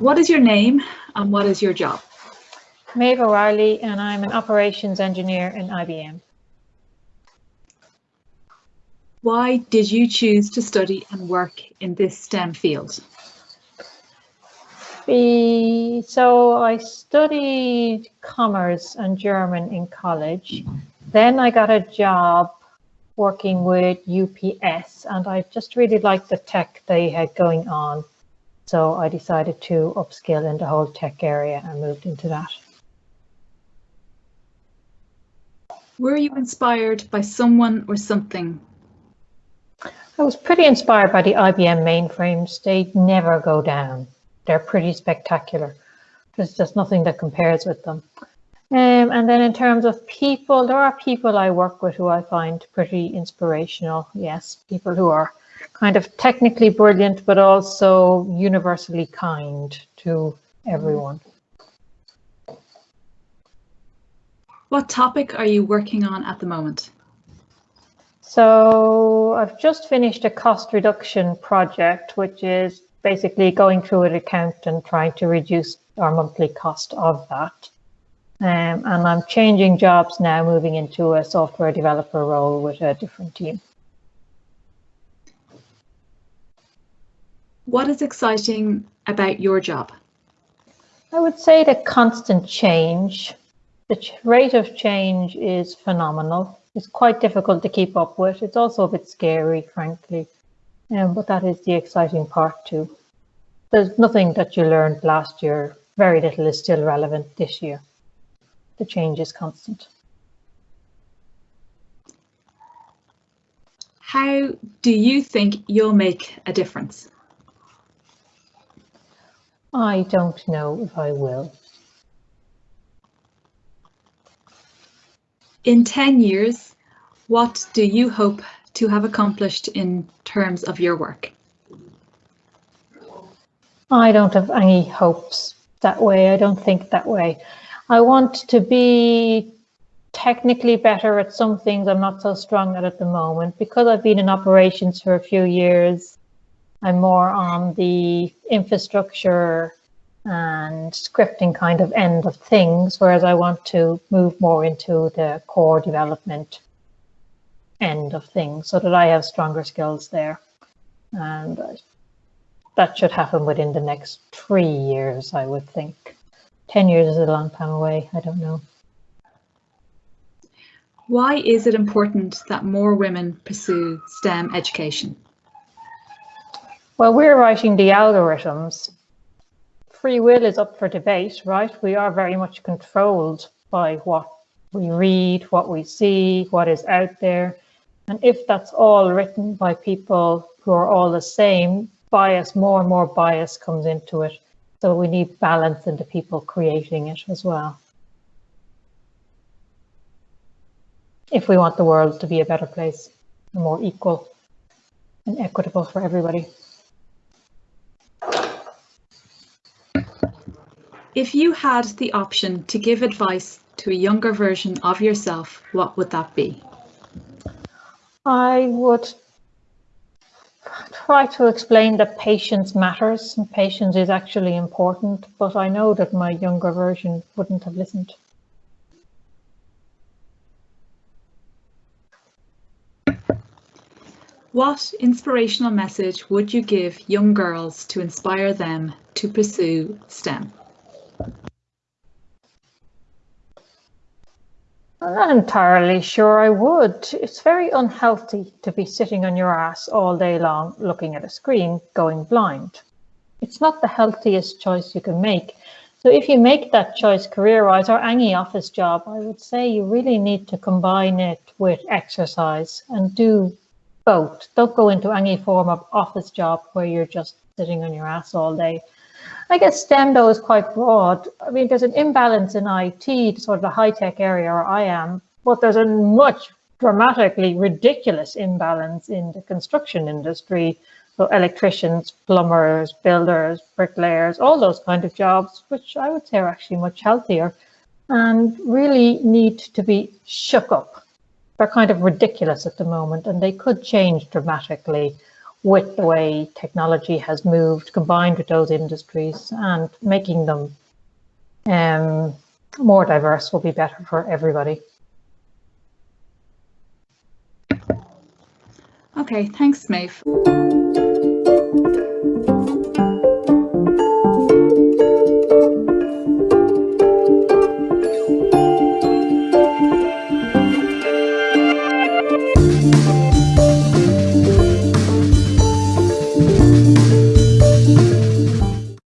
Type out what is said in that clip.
What is your name and what is your job? Maeve O'Reilly and I'm an operations engineer in IBM. Why did you choose to study and work in this STEM field? so I studied commerce and German in college. Then I got a job working with UPS and I just really liked the tech they had going on. So I decided to upskill in the whole tech area and moved into that. Were you inspired by someone or something? I was pretty inspired by the IBM mainframes. They never go down. They're pretty spectacular. There's just nothing that compares with them. Um, and then in terms of people, there are people I work with who I find pretty inspirational. Yes, people who are kind of technically brilliant, but also universally kind to everyone. What topic are you working on at the moment? So I've just finished a cost reduction project, which is basically going through an account and trying to reduce our monthly cost of that. Um, and I'm changing jobs now, moving into a software developer role with a different team. What is exciting about your job? I would say the constant change the rate of change is phenomenal. It's quite difficult to keep up with. It's also a bit scary, frankly, um, but that is the exciting part too. There's nothing that you learned last year, very little is still relevant this year. The change is constant. How do you think you'll make a difference? I don't know if I will. In 10 years, what do you hope to have accomplished in terms of your work? I don't have any hopes that way. I don't think that way. I want to be technically better at some things I'm not so strong at at the moment. Because I've been in operations for a few years, I'm more on the infrastructure and scripting kind of end of things, whereas I want to move more into the core development end of things so that I have stronger skills there. And that should happen within the next three years, I would think. 10 years is a long time away, I don't know. Why is it important that more women pursue STEM education? Well, we're writing the algorithms free will is up for debate, right? We are very much controlled by what we read, what we see, what is out there. And if that's all written by people who are all the same, bias, more and more bias comes into it. So we need balance in the people creating it as well. If we want the world to be a better place, more equal and equitable for everybody. If you had the option to give advice to a younger version of yourself, what would that be? I would try to explain that patience matters and patience is actually important, but I know that my younger version wouldn't have listened. What inspirational message would you give young girls to inspire them to pursue STEM? I'm not entirely sure I would. It's very unhealthy to be sitting on your ass all day long looking at a screen going blind. It's not the healthiest choice you can make. So if you make that choice career-wise or any office job, I would say you really need to combine it with exercise and do both. Don't go into any form of office job where you're just sitting on your ass all day. I guess STEM though is quite broad. I mean, there's an imbalance in IT, sort of the high tech area where I am, but there's a much dramatically ridiculous imbalance in the construction industry. So electricians, plumbers, builders, bricklayers, all those kind of jobs, which I would say are actually much healthier and really need to be shook up. They're kind of ridiculous at the moment and they could change dramatically with the way technology has moved, combined with those industries and making them um, more diverse will be better for everybody. Okay, thanks, Maeve.